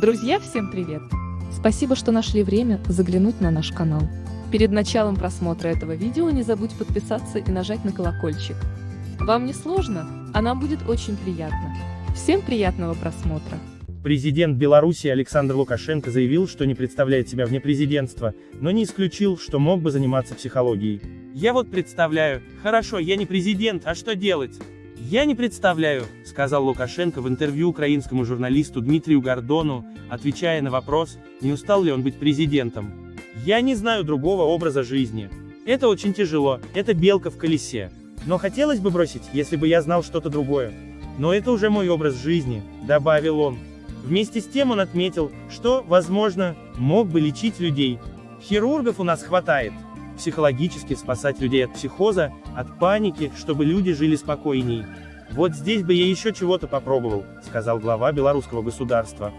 Друзья, всем привет! Спасибо, что нашли время заглянуть на наш канал. Перед началом просмотра этого видео не забудь подписаться и нажать на колокольчик. Вам не сложно, а нам будет очень приятно. Всем приятного просмотра! Президент Беларуси Александр Лукашенко заявил, что не представляет себя вне президентства, но не исключил, что мог бы заниматься психологией. Я вот представляю, хорошо, я не президент, а что делать? Я не представляю, сказал Лукашенко в интервью украинскому журналисту Дмитрию Гордону, отвечая на вопрос, не устал ли он быть президентом. Я не знаю другого образа жизни. Это очень тяжело, это белка в колесе. Но хотелось бы бросить, если бы я знал что-то другое. Но это уже мой образ жизни, добавил он. Вместе с тем он отметил, что, возможно, мог бы лечить людей. Хирургов у нас хватает. Психологически спасать людей от психоза, от паники, чтобы люди жили спокойней. Вот здесь бы я еще чего-то попробовал, сказал глава белорусского государства.